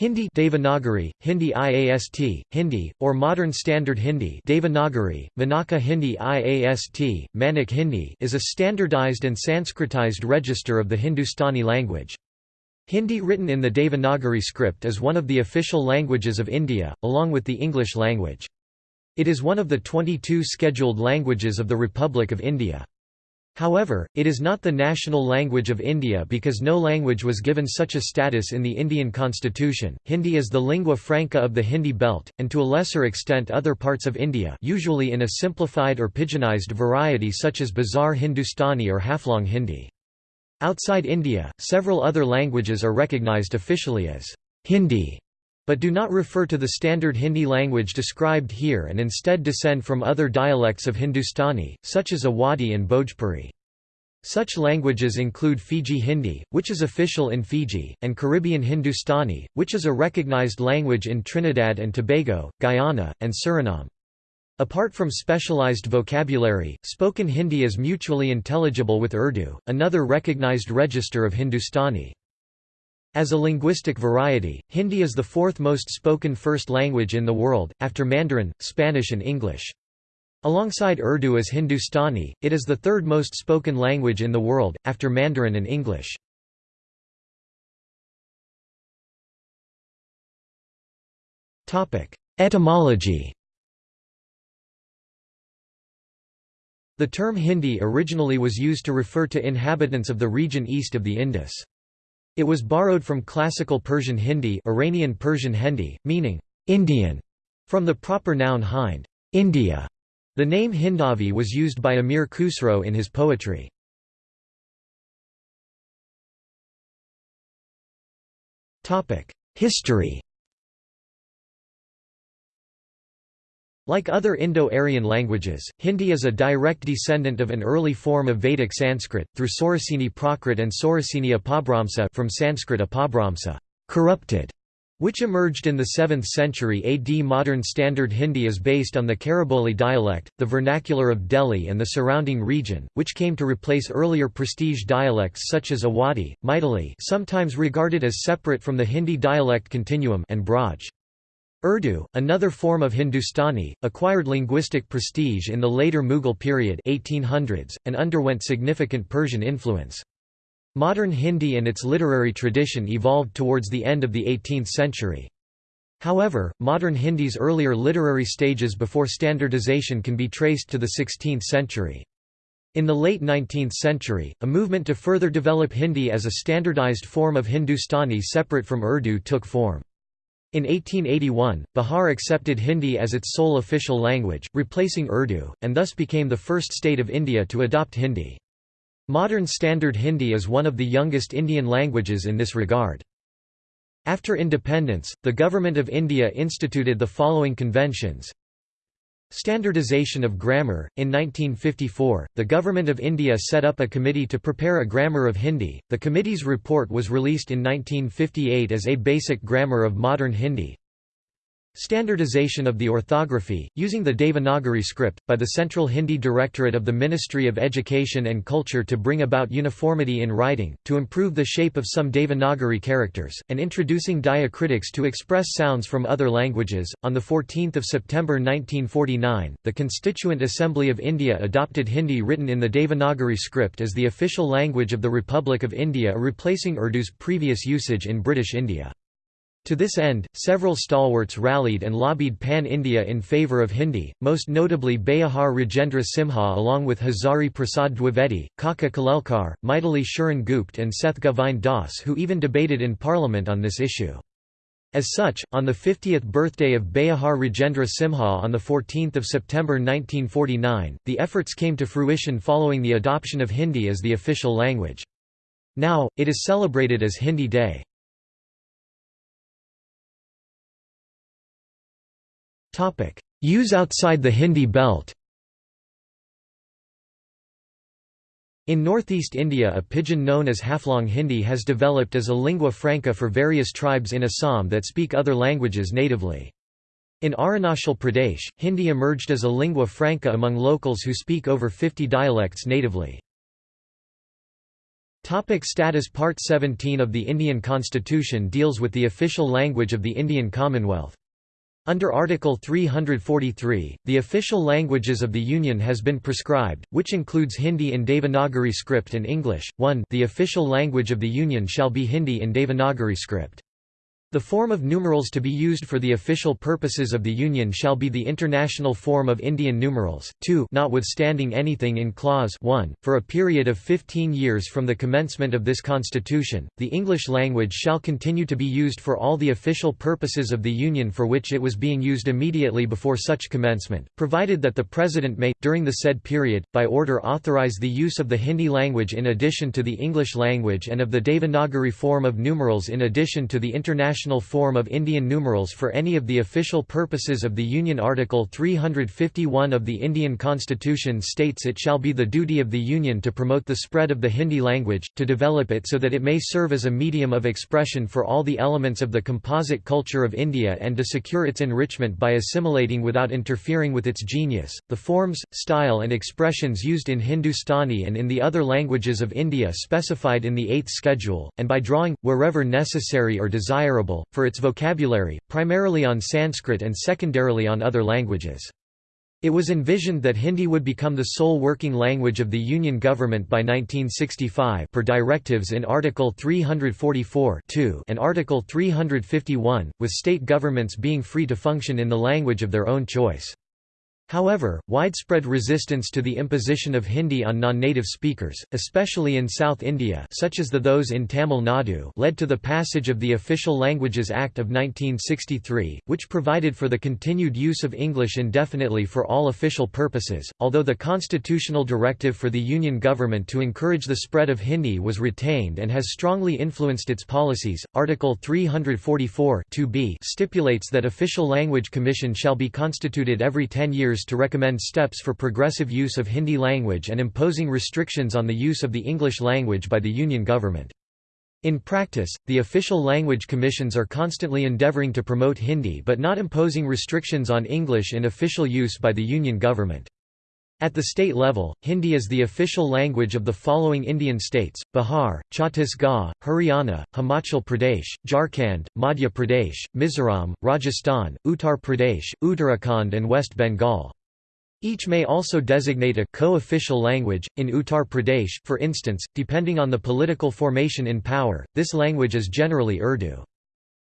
Hindi Devanagari, Hindi IAST, Hindi, or Modern Standard Hindi Devanagari, Manaka Hindi IAST, Manak Hindi is a standardized and Sanskritized register of the Hindustani language. Hindi written in the Devanagari script is one of the official languages of India, along with the English language. It is one of the 22 scheduled languages of the Republic of India. However, it is not the national language of India because no language was given such a status in the Indian constitution. Hindi is the lingua franca of the Hindi belt, and to a lesser extent other parts of India usually in a simplified or pidginized variety such as Bazar Hindustani or Haflong Hindi. Outside India, several other languages are recognized officially as Hindi but do not refer to the standard Hindi language described here and instead descend from other dialects of Hindustani, such as Awadhi and Bhojpuri. Such languages include Fiji Hindi, which is official in Fiji, and Caribbean Hindustani, which is a recognized language in Trinidad and Tobago, Guyana, and Suriname. Apart from specialized vocabulary, spoken Hindi is mutually intelligible with Urdu, another recognized register of Hindustani. As a linguistic variety, Hindi is the fourth most spoken first language in the world, after Mandarin, Spanish and English. Alongside Urdu as Hindustani, it is the third most spoken language in the world, after Mandarin and English. Etymology The term Hindi originally was used to refer to inhabitants of the region east of the Indus. It was borrowed from classical Persian Hindi Iranian Persian Hindi, meaning, Indian, from the proper noun Hind India". The name Hindavi was used by Amir Khusro in his poetry. History Like other Indo-Aryan languages, Hindi is a direct descendant of an early form of Vedic Sanskrit, through Soraseni Prakrit and Soraseni Apabhramsa from Sanskrit Apabhramsa corrupted", which emerged in the 7th century AD. Modern Standard Hindi is based on the Khariboli dialect, the vernacular of Delhi and the surrounding region, which came to replace earlier prestige dialects such as Awadhi, Maithili sometimes regarded as separate from the Hindi dialect continuum and Braj. Urdu, another form of Hindustani, acquired linguistic prestige in the later Mughal period 1800s, and underwent significant Persian influence. Modern Hindi and its literary tradition evolved towards the end of the 18th century. However, modern Hindi's earlier literary stages before standardization can be traced to the 16th century. In the late 19th century, a movement to further develop Hindi as a standardized form of Hindustani separate from Urdu took form. In 1881, Bihar accepted Hindi as its sole official language, replacing Urdu, and thus became the first state of India to adopt Hindi. Modern Standard Hindi is one of the youngest Indian languages in this regard. After independence, the Government of India instituted the following conventions Standardization of grammar In 1954, the Government of India set up a committee to prepare a grammar of Hindi. The committee's report was released in 1958 as A Basic Grammar of Modern Hindi. Standardization of the orthography, using the Devanagari script, by the Central Hindi Directorate of the Ministry of Education and Culture to bring about uniformity in writing, to improve the shape of some Devanagari characters, and introducing diacritics to express sounds from other languages. On 14 September 1949, the Constituent Assembly of India adopted Hindi written in the Devanagari script as the official language of the Republic of India replacing Urdu's previous usage in British India. To this end, several stalwarts rallied and lobbied Pan-India in favour of Hindi, most notably Beohar Rajendra Simha along with Hazari Prasad Dwivedi, Kaka Kalelkar, Maithili Sharan Gupt and Seth Govind Das who even debated in parliament on this issue. As such, on the 50th birthday of Beohar Rajendra Simha on 14 September 1949, the efforts came to fruition following the adoption of Hindi as the official language. Now, it is celebrated as Hindi Day. Use outside the Hindi belt In northeast India a pidgin known as Haflong Hindi has developed as a lingua franca for various tribes in Assam that speak other languages natively. In Arunachal Pradesh, Hindi emerged as a lingua franca among locals who speak over 50 dialects natively. Topic status Part 17 of the Indian Constitution deals with the official language of the Indian Commonwealth. Under Article 343, the official languages of the Union has been prescribed, which includes Hindi in Devanagari script and English. 1 The official language of the Union shall be Hindi in Devanagari script. The form of numerals to be used for the official purposes of the Union shall be the international form of Indian numerals. 2 Notwithstanding anything in Clause 1, for a period of 15 years from the commencement of this Constitution, the English language shall continue to be used for all the official purposes of the Union for which it was being used immediately before such commencement, provided that the President may, during the said period, by order authorize the use of the Hindi language in addition to the English language and of the Devanagari form of numerals in addition to the international form of Indian numerals for any of the official purposes of the Union Article 351 of the Indian Constitution states it shall be the duty of the Union to promote the spread of the Hindi language, to develop it so that it may serve as a medium of expression for all the elements of the composite culture of India and to secure its enrichment by assimilating without interfering with its genius. The forms, style and expressions used in Hindustani and in the other languages of India specified in the Eighth Schedule, and by drawing, wherever necessary or desirable for its vocabulary, primarily on Sanskrit and secondarily on other languages. It was envisioned that Hindi would become the sole working language of the Union government by 1965 per directives in Article 344 and Article 351, with state governments being free to function in the language of their own choice. However, widespread resistance to the imposition of Hindi on non-native speakers, especially in South India such as the those in Tamil Nadu led to the passage of the Official Languages Act of 1963, which provided for the continued use of English indefinitely for all official purposes, although the constitutional directive for the Union government to encourage the spread of Hindi was retained and has strongly influenced its policies. Article 344 stipulates that official language commission shall be constituted every 10 years to recommend steps for progressive use of Hindi language and imposing restrictions on the use of the English language by the Union government. In practice, the official language commissions are constantly endeavouring to promote Hindi but not imposing restrictions on English in official use by the Union government. At the state level, Hindi is the official language of the following Indian states, Bihar, Chhattisgarh, Haryana, Himachal Pradesh, Jharkhand, Madhya Pradesh, Mizoram, Rajasthan, Uttar Pradesh, Uttarakhand and West Bengal. Each may also designate a co-official language. In Uttar Pradesh, for instance, depending on the political formation in power, this language is generally Urdu.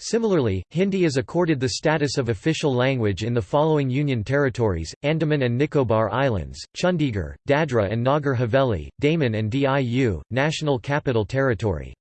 Similarly, Hindi is accorded the status of official language in the following Union territories, Andaman and Nicobar Islands, Chandigarh, Dadra and Nagar Haveli, Daman and Diu, National Capital Territory.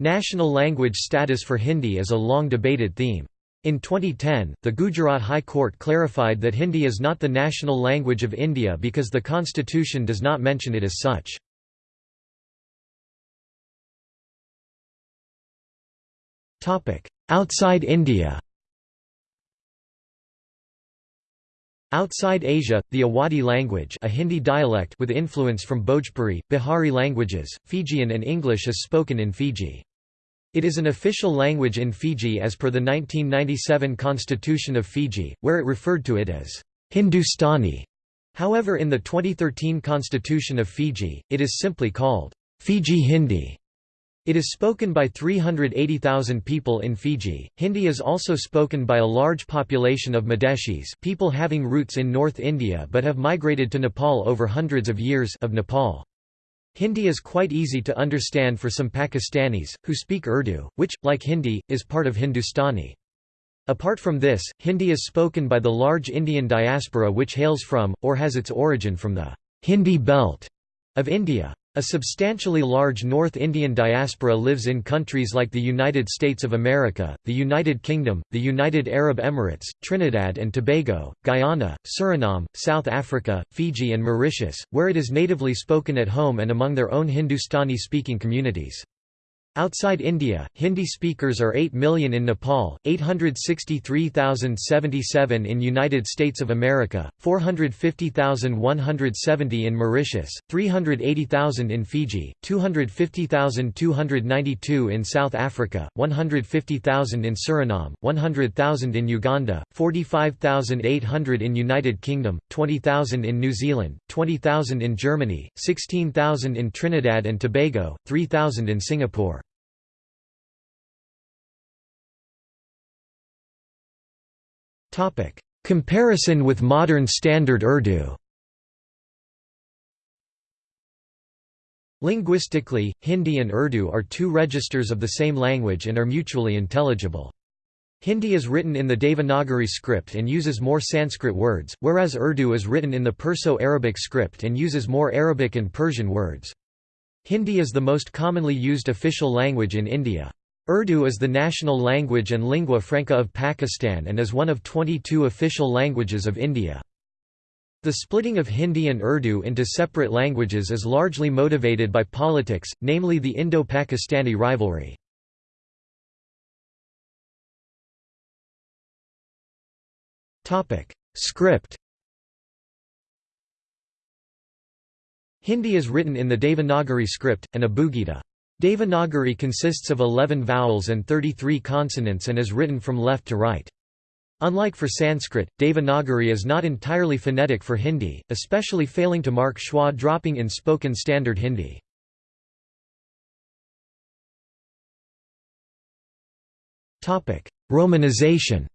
National language status for Hindi is a long debated theme. In 2010, the Gujarat High Court clarified that Hindi is not the national language of India because the constitution does not mention it as such. Outside India Outside Asia, the Awadhi language a Hindi dialect with influence from Bhojpuri, Bihari languages, Fijian and English is spoken in Fiji. It is an official language in Fiji as per the 1997 Constitution of Fiji, where it referred to it as Hindustani. However in the 2013 Constitution of Fiji, it is simply called Fiji Hindi. It is spoken by 380,000 people in Fiji. Hindi is also spoken by a large population of Madeshis, people having roots in North India but have migrated to Nepal over hundreds of years of Nepal. Hindi is quite easy to understand for some Pakistanis, who speak Urdu, which, like Hindi, is part of Hindustani. Apart from this, Hindi is spoken by the large Indian diaspora which hails from, or has its origin from the Hindi belt of India. A substantially large North Indian diaspora lives in countries like the United States of America, the United Kingdom, the United Arab Emirates, Trinidad and Tobago, Guyana, Suriname, South Africa, Fiji and Mauritius, where it is natively spoken at home and among their own Hindustani-speaking communities. Outside India, Hindi speakers are 8 million in Nepal, 863,077 in United States of America, 450,170 in Mauritius, 380,000 in Fiji, 250,292 in South Africa, 150,000 in Suriname, 100,000 in Uganda, 45,800 in United Kingdom, 20,000 in New Zealand, 20,000 in Germany, 16,000 in Trinidad and Tobago, 3,000 in Singapore. Comparison with modern Standard Urdu Linguistically, Hindi and Urdu are two registers of the same language and are mutually intelligible. Hindi is written in the Devanagari script and uses more Sanskrit words, whereas Urdu is written in the Perso-Arabic script and uses more Arabic and Persian words. Hindi is the most commonly used official language in India. Urdu is the national language and lingua franca of Pakistan and is one of 22 official languages of India. The splitting of Hindi and Urdu into separate languages is largely motivated by politics, namely the Indo-Pakistani rivalry. Script Hindi is written in the Devanagari script, and Abugida. Devanagari consists of 11 vowels and 33 consonants and is written from left to right. Unlike for Sanskrit, Devanagari is not entirely phonetic for Hindi, especially failing to mark schwa dropping in spoken standard Hindi. Romanization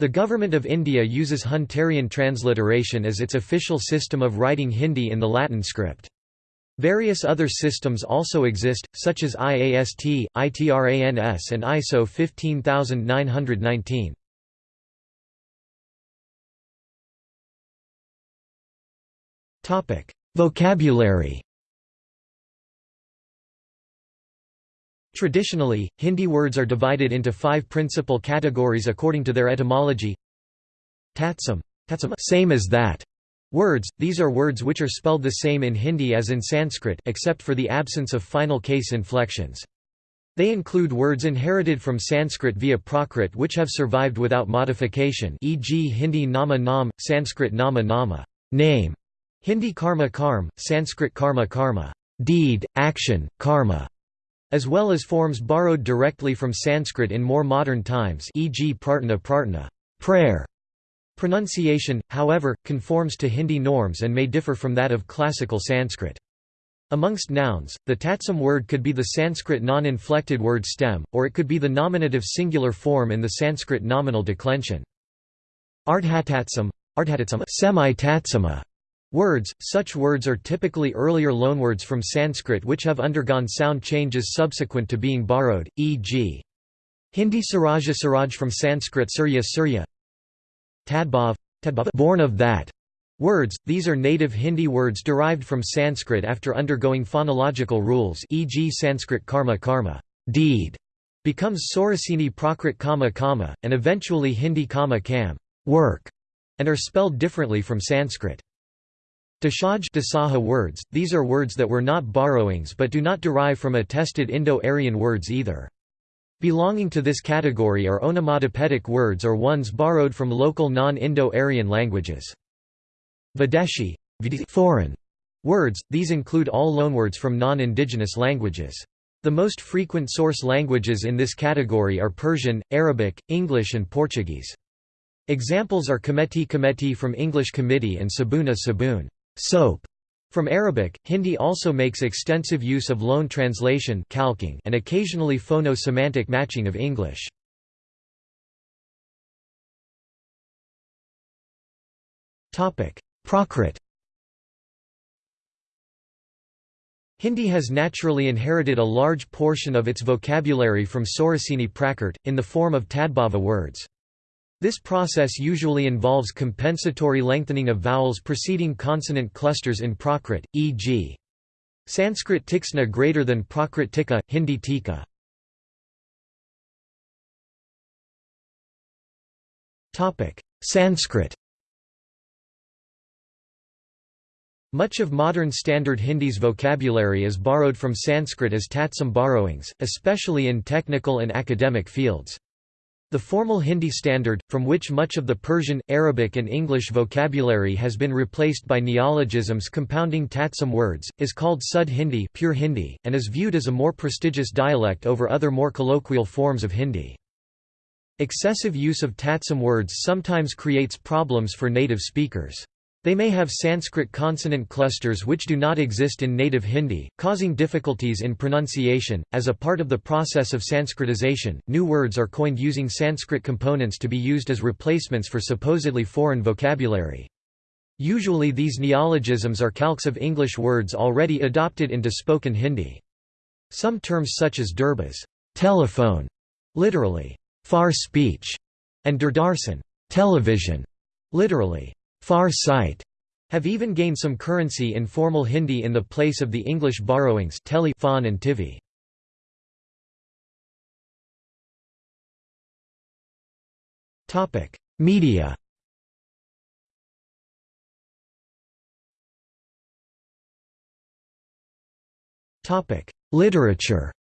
The Government of India uses Hunterian transliteration as its official system of writing Hindi in the Latin script. Various other systems also exist, such as IAST, ITRANS and ISO 15919. Vocabulary Traditionally, Hindi words are divided into five principal categories according to their etymology. Tatsam, same as that, Words, these are words which are spelled the same in Hindi as in Sanskrit except for the absence of final case inflections. They include words inherited from Sanskrit via Prakrit which have survived without modification e.g. Hindi nama nam, Sanskrit nama nama name", Hindi karma karm, Sanskrit karma karma deed, action, karma", as well as forms borrowed directly from Sanskrit in more modern times e.g. prarthana prarthana prayer", Pronunciation, however, conforms to Hindi norms and may differ from that of classical Sanskrit. Amongst nouns, the tatsam word could be the Sanskrit non-inflected word stem, or it could be the nominative singular form in the Sanskrit nominal declension. Ardhatatsam, semi-tatsama words, such words are typically earlier loanwords from Sanskrit which have undergone sound changes subsequent to being borrowed, e.g. Hindi Saraja Saraj from Sanskrit Surya Surya Tadbhav, born of that words, these are native Hindi words derived from Sanskrit after undergoing phonological rules e.g. Sanskrit karma karma deed, becomes Saurasini Prakrit kama kama, and eventually Hindi kama kam work, and are spelled differently from Sanskrit. Dashaj Dasaha words, these are words that were not borrowings but do not derive from attested Indo-Aryan words either. Belonging to this category are onomatopoetic words or ones borrowed from local non-Indo-Aryan languages. Videshi foreign words, these include all loanwords from non-indigenous languages. The most frequent source languages in this category are Persian, Arabic, English and Portuguese. Examples are Cometi Cometi from English committee and Sabuna Sabun soap", from Arabic, Hindi also makes extensive use of loan translation calquing and occasionally phono-semantic matching of English. Prakrit Hindi has naturally inherited a large portion of its vocabulary from Saurasini Prakrit, in the form of Tadbhava words. This process usually involves compensatory lengthening of vowels preceding consonant clusters in Prakrit, e.g. Sanskrit tiksna greater than Prakrit tika, Hindi tika. Sanskrit Much of modern Standard Hindi's vocabulary is borrowed from Sanskrit as Tatsam borrowings, especially in technical and academic fields. The formal Hindi standard, from which much of the Persian, Arabic and English vocabulary has been replaced by neologisms compounding Tatsam words, is called Sud Hindi, pure Hindi and is viewed as a more prestigious dialect over other more colloquial forms of Hindi. Excessive use of Tatsam words sometimes creates problems for native speakers. They may have Sanskrit consonant clusters which do not exist in native Hindi, causing difficulties in pronunciation. As a part of the process of Sanskritization, new words are coined using Sanskrit components to be used as replacements for supposedly foreign vocabulary. Usually these neologisms are calques of English words already adopted into spoken Hindi. Some terms such as durbas telephone, literally, far speech, and durdarsan television, literally, far sight, have even gained some currency in formal Hindi in the place of the English borrowings tele, phon and TV. Media Literature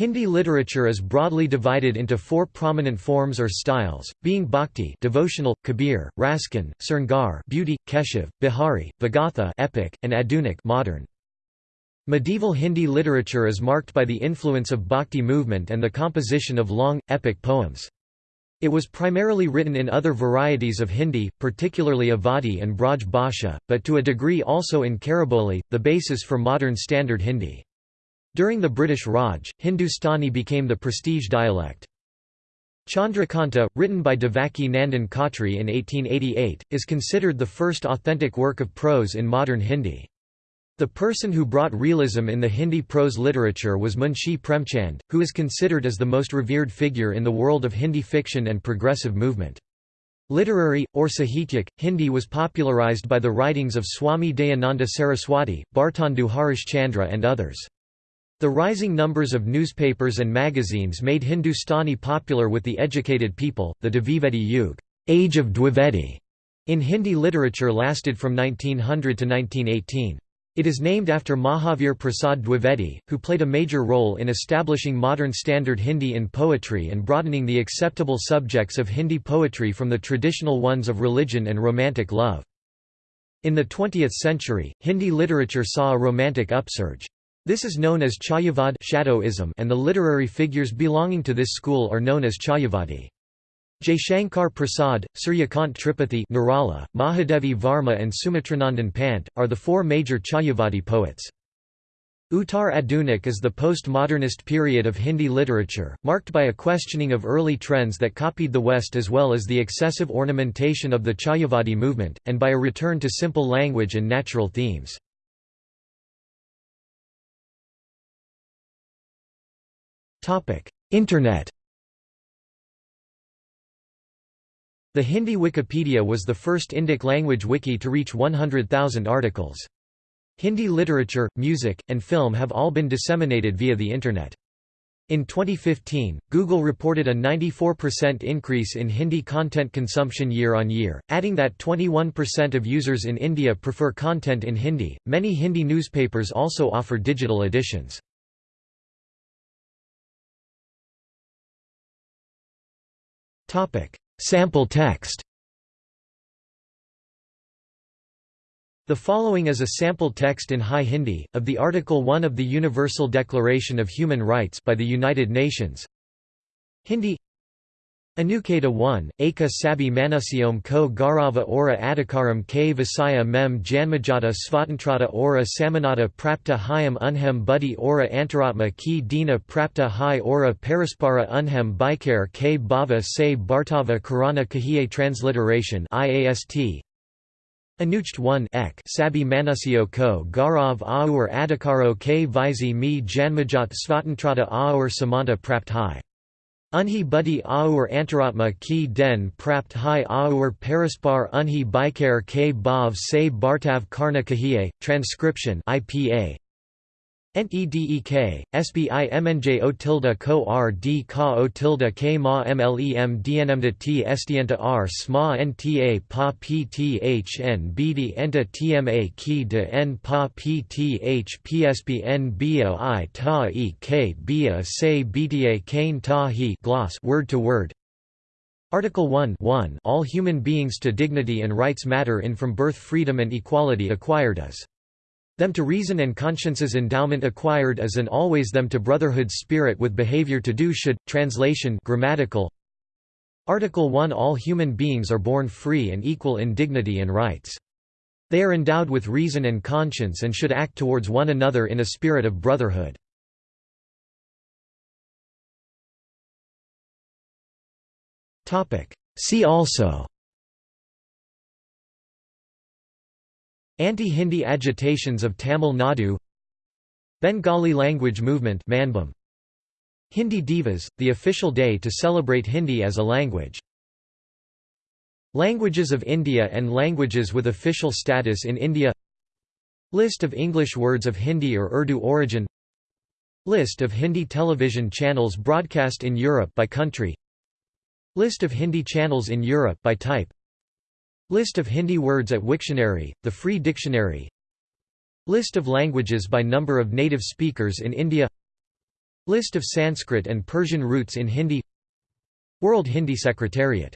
Hindi literature is broadly divided into four prominent forms or styles, being bhakti devotional, kabir, raskhan, sringar beauty, keshav, bihari, vagatha epic, and adunik modern. Medieval Hindi literature is marked by the influence of bhakti movement and the composition of long, epic poems. It was primarily written in other varieties of Hindi, particularly Awadhi and Braj Bhasha, but to a degree also in Khariboli, the basis for modern Standard Hindi. During the British Raj, Hindustani became the prestige dialect. Chandrakanta, written by Devaki Nandan Khatri in 1888, is considered the first authentic work of prose in modern Hindi. The person who brought realism in the Hindi prose literature was Munshi Premchand, who is considered as the most revered figure in the world of Hindi fiction and progressive movement. Literary, or Sahityak, Hindi was popularized by the writings of Swami Dayananda Saraswati, Bhartendu Harish Chandra and others. The rising numbers of newspapers and magazines made Hindustani popular with the educated people. The Dvivedi Yug Age of Dwivedi in Hindi literature lasted from 1900 to 1918. It is named after Mahavir Prasad Dwivedi, who played a major role in establishing modern standard Hindi in poetry and broadening the acceptable subjects of Hindi poetry from the traditional ones of religion and romantic love. In the 20th century, Hindi literature saw a romantic upsurge. This is known as Chayavad shadowism and the literary figures belonging to this school are known as Chayavadi. Jaishankar Prasad, Suryakant Tripathi Nirala, Mahadevi Varma and Sumitranandan Pant, are the four major Chayavadi poets. Uttar Adunik is the postmodernist period of Hindi literature, marked by a questioning of early trends that copied the West as well as the excessive ornamentation of the Chayavadi movement, and by a return to simple language and natural themes. Internet The Hindi Wikipedia was the first Indic language wiki to reach 100,000 articles. Hindi literature, music, and film have all been disseminated via the Internet. In 2015, Google reported a 94% increase in Hindi content consumption year on year, adding that 21% of users in India prefer content in Hindi. Many Hindi newspapers also offer digital editions. Topic: Sample text. The following is a sample text in High Hindi, of the Article 1 of the Universal Declaration of Human Rights by the United Nations. Hindi Anuketa 1, Eka Sabi Manusyom ko Garava ora Adhikaram k Visaya mem Janmajata Svatantrata ora Samanata Prapta Hyam Unhem Buddhi ora Antaratma ki Dina Prapta Hai ora Paraspara Unhem Bikare k Bhava se Bhartava Karana Kahiye Transliteration IAST Anucht 1 ek Sabi Manusyo ko Garav Aur Adhikaro k Visi mi Janmajat Svatantrata Aur Samanta Prapt Hai Unhi buddhi aur antaratma ki den prapt hai aur paraspar unhi bikare ke bhav se bartav karna kahiye, transcription IPA. NEDEK, SBI MNJ O tilde co R D ka O tilde K ma MLEM DNMDA T R SMA NTA PA PTH BD ENTA TMA Ki N PA PTH PSP N BOI Ta E K SE BTA Kane Ta He gloss word to word. Article 1 1 All human beings to dignity and rights matter in from birth freedom and equality acquired as them to reason and conscience's endowment acquired as an always them to brotherhood spirit with behavior to do should. Translation grammatical Article 1 All human beings are born free and equal in dignity and rights. They are endowed with reason and conscience and should act towards one another in a spirit of brotherhood. See also Anti-Hindi agitations of Tamil Nadu Bengali language movement Manbhum. Hindi Divas, the official day to celebrate Hindi as a language. Languages of India and languages with official status in India List of English words of Hindi or Urdu origin List of Hindi television channels broadcast in Europe by country List of Hindi channels in Europe by type List of Hindi words at Wiktionary, the Free Dictionary. List of languages by number of native speakers in India. List of Sanskrit and Persian roots in Hindi. World Hindi Secretariat